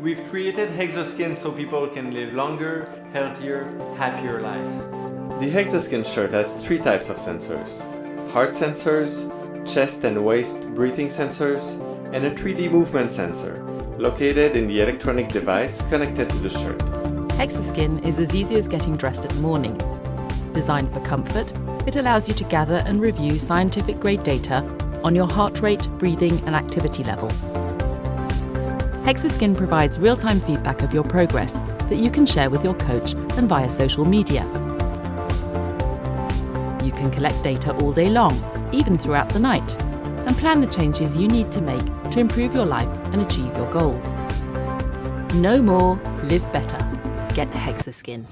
We've created Hexoskin so people can live longer, healthier, happier lives. The Hexoskin shirt has three types of sensors. Heart sensors, chest and waist breathing sensors, and a 3D movement sensor, located in the electronic device connected to the shirt. Hexoskin is as easy as getting dressed at morning. Designed for comfort, it allows you to gather and review scientific grade data on your heart rate, breathing and activity level. Hexoskin provides real-time feedback of your progress that you can share with your coach and via social media. You can collect data all day long, even throughout the night, and plan the changes you need to make to improve your life and achieve your goals. No more, live better. Get Hexoskin.